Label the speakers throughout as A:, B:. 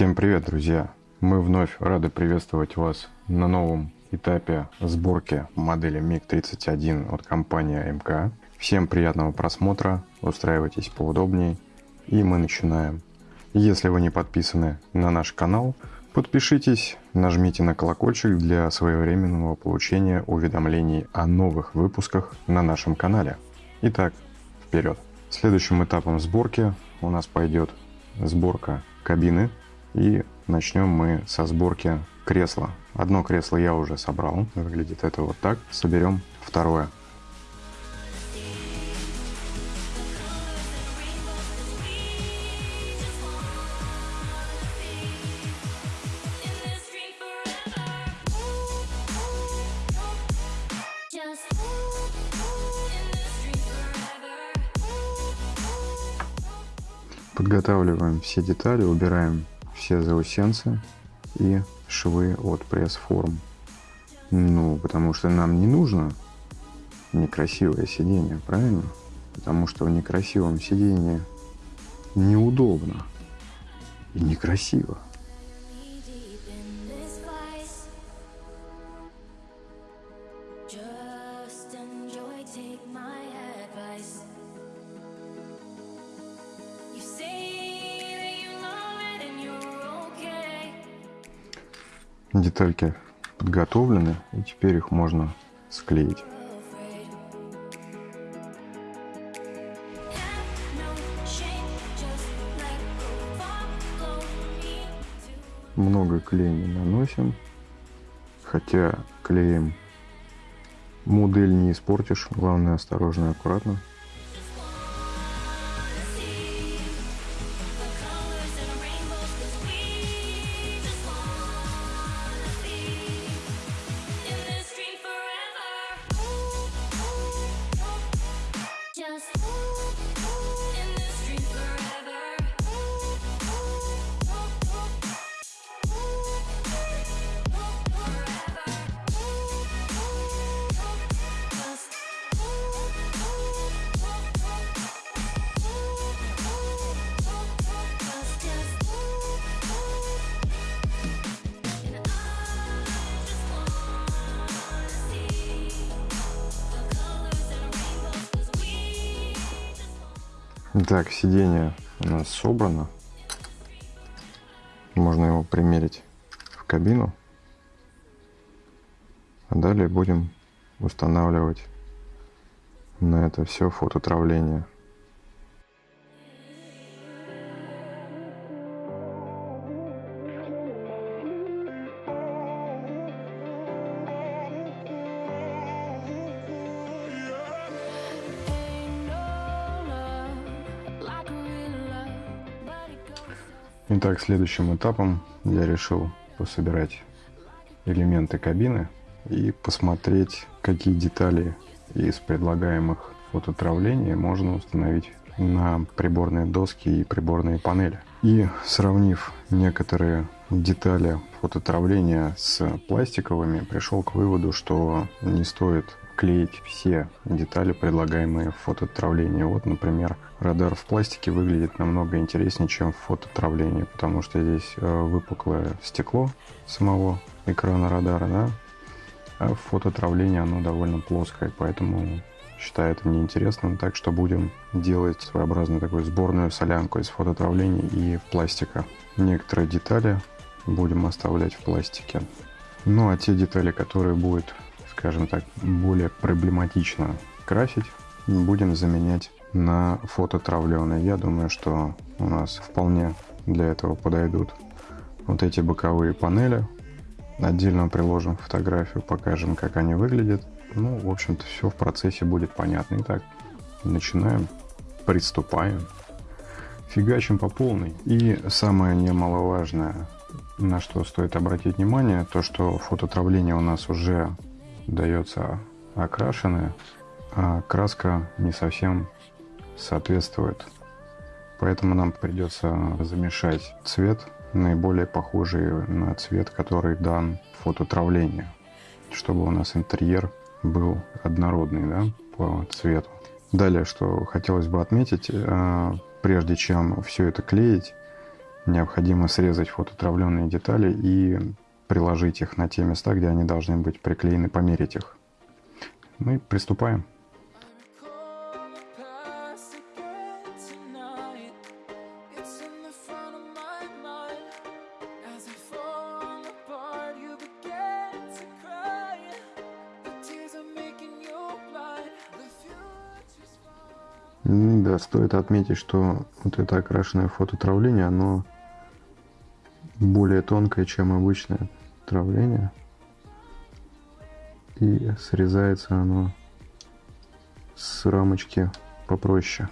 A: Всем привет, друзья! Мы вновь рады приветствовать вас на новом этапе сборки модели MiG-31 от компании МК. Всем приятного просмотра, устраивайтесь поудобнее и мы начинаем. Если вы не подписаны на наш канал, подпишитесь, нажмите на колокольчик для своевременного получения уведомлений о новых выпусках на нашем канале. Итак, вперед! Следующим этапом сборки у нас пойдет сборка кабины и начнем мы со сборки кресла. Одно кресло я уже собрал, выглядит это вот так. Соберем второе. Подготавливаем все детали, убираем все заусенцы и швы от пресс-форм. Ну, потому что нам не нужно некрасивое сиденье, правильно? Потому что в некрасивом сиденье неудобно и некрасиво. Детальки подготовлены, и теперь их можно склеить. Много клея не наносим, хотя клеем модель не испортишь, главное осторожно и аккуратно. Так, сиденье у нас собрано. Можно его примерить в кабину. А далее будем устанавливать на это все фототравление. Итак, следующим этапом я решил пособирать элементы кабины и посмотреть, какие детали из предлагаемых фототравлений можно установить на приборные доски и приборные панели. И сравнив некоторые детали фототравления с пластиковыми, пришел к выводу, что не стоит клеить все детали, предлагаемые в фототравлении. Вот, например, радар в пластике выглядит намного интереснее, чем в фототравлении, потому что здесь э, выпуклое стекло самого экрана радара, да, а в фототравлении оно довольно плоское, поэтому считаю это неинтересным, так что будем делать своеобразную такую сборную солянку из фототравления и пластика. Некоторые детали будем оставлять в пластике. Ну а те детали, которые будет скажем так, более проблематично красить, будем заменять на фототравленые. Я думаю, что у нас вполне для этого подойдут вот эти боковые панели. Отдельно приложим фотографию, покажем, как они выглядят. Ну, в общем-то, все в процессе будет понятно. Итак, начинаем, приступаем, фигачим по полной. И самое немаловажное, на что стоит обратить внимание, то, что фототравление у нас уже дается окрашенная, а краска не совсем соответствует. Поэтому нам придется замешать цвет, наиболее похожий на цвет, который дан фототравлению, чтобы у нас интерьер был однородный да, по цвету. Далее, что хотелось бы отметить, а, прежде чем все это клеить,
B: необходимо срезать фототравленные детали и приложить их на те места, где они должны быть приклеены, померить их. Мы приступаем. Да, стоит отметить, что вот это окрашенное фототравление, оно более тонкое, чем обычное травление. И срезается оно с рамочки попроще.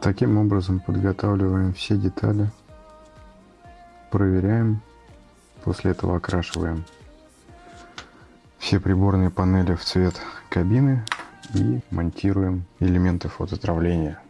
B: Таким образом подготавливаем все детали, проверяем, после этого окрашиваем все приборные панели в цвет кабины и монтируем элементы фототравления.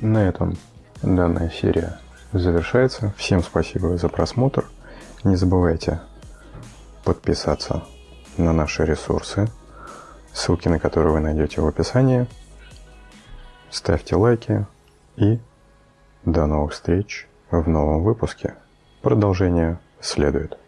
A: На этом данная серия завершается. Всем спасибо за просмотр. Не забывайте подписаться на наши ресурсы, ссылки на которые вы найдете в описании. Ставьте лайки и до новых встреч в новом выпуске. Продолжение следует.